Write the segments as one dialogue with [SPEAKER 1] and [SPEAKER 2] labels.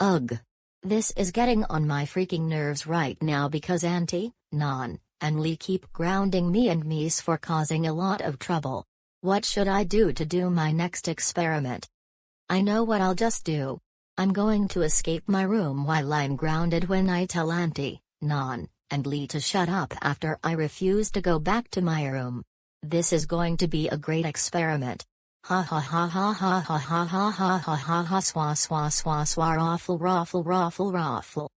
[SPEAKER 1] Ugh. This is getting on my freaking nerves right now because Auntie, Nan, and Lee keep grounding me and Mies for causing a lot of trouble. What should I do to do my next experiment? I know what I'll just do. I'm going to escape my room while I'm grounded when I tell Auntie, Nan, and Lee to shut up after I refuse to go back to my room. This is going to be a great experiment. Ha ha ha ha ha ha ha ha ha ha ha ha swa swa swa swa raffle raffle raffle raffle.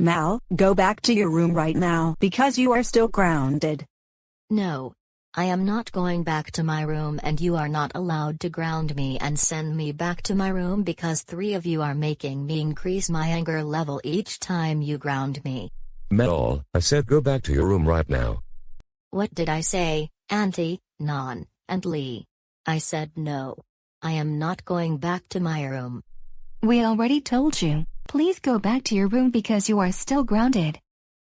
[SPEAKER 2] Mal, go back to your room right now because you are still grounded.
[SPEAKER 1] No. I am not going back to my room and you are not allowed to ground me and send me back to my room because three of you are making me increase my anger level each time you ground me.
[SPEAKER 3] Mal, I said go back to your room right now.
[SPEAKER 1] What did I say, Auntie, Nan, and Lee? I said no. I am not going back to my room.
[SPEAKER 4] We already told you. Please go back to your room because you are still grounded.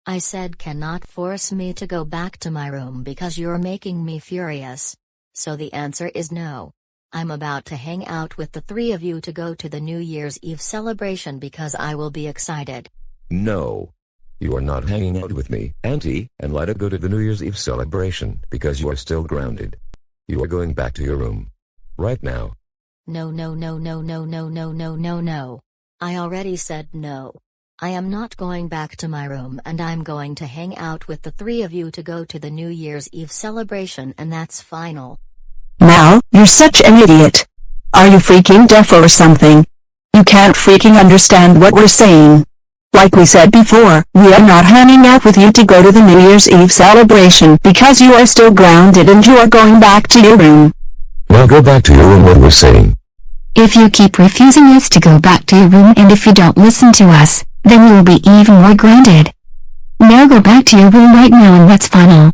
[SPEAKER 1] I said cannot force me to go back to my room because you're making me furious. So the answer is no. I'm about to hang out with the three of you to go to the New Year's Eve celebration because I will be excited.
[SPEAKER 3] No. You are not hanging out with me, Auntie, and let it go to the New Year's Eve celebration because you are still grounded. You are going back to your room. Right now.
[SPEAKER 1] No no no no no no no no no no. I already said no. I am not going back to my room and I'm going to hang out with the three of you to go to the New Year's Eve celebration and that's final.
[SPEAKER 2] Mal, you're such an idiot. Are you freaking deaf or something? You can't freaking understand what we're saying. Like we said before, we are not hanging out with you to go to the New Year's Eve celebration because you are still grounded and you are going back to your room.
[SPEAKER 3] Now go back to your room what we're saying.
[SPEAKER 4] If you keep refusing us to go back to your room and if you don't listen to us, then you will be even more grounded. Now go back to your room right now and that's final.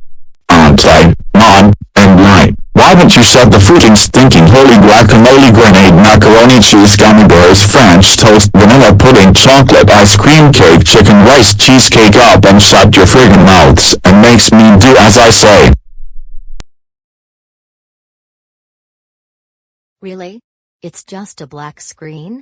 [SPEAKER 5] Auntie, Mom, and Light. Why haven't you shut the freaking stinking holy guacamole grenade macaroni cheese gummy bears french toast vanilla pudding chocolate ice cream cake chicken rice cheesecake up and shut your friggin' mouths and makes me do as I say.
[SPEAKER 1] Really? It's just a black screen?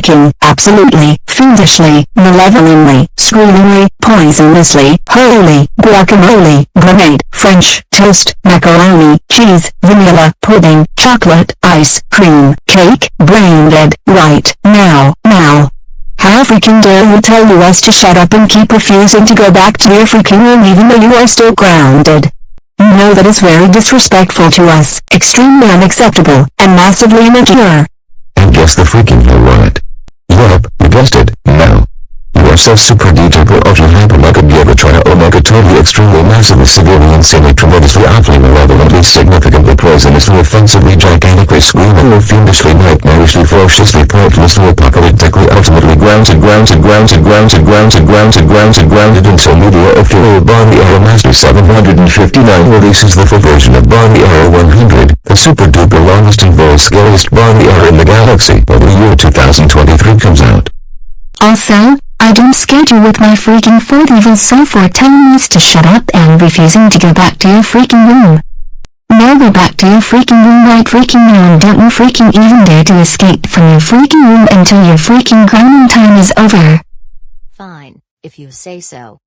[SPEAKER 2] freaking absolutely, fiendishly, malevolently, screamingly, poisonously, holy, guacamole, grenade, French, toast, macaroni, cheese, vanilla, pudding, chocolate, ice cream, cake, brain dead, right, now, now. How freaking dare you tell us to shut up and keep refusing to go back to your freaking room even though you are still grounded? You know that is very disrespectful to us, extremely unacceptable, and massively immature.
[SPEAKER 3] And guess the freaking hell what? Yup, you guessed it, no. You are so super duper ultra hyper mega giga trial omega totally extremely massively severely insanely tremendously awfully malevolently significantly poisonously offensively gigantically screamingly fiendishly nightmarishly ferociously pointlessly apocalyptically ultimately grounded grounded grounded grounded grounded grounded grounded grounded until media of Hero Bonnie Arrow Master 759 releases the full version of Bonnie Arrow 100, the super duper longest and most scariest Bonnie Arrow in the galaxy by the year 2023 comes out.
[SPEAKER 4] Also, I don't scared you with my freaking fourth evil soul for telling us to shut up and refusing to go back to your freaking room. Now go back to your freaking room right freaking now and don't you freaking even dare to escape from your freaking room until your freaking grounding time is over.
[SPEAKER 1] Fine, if you say so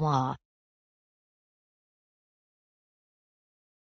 [SPEAKER 1] wah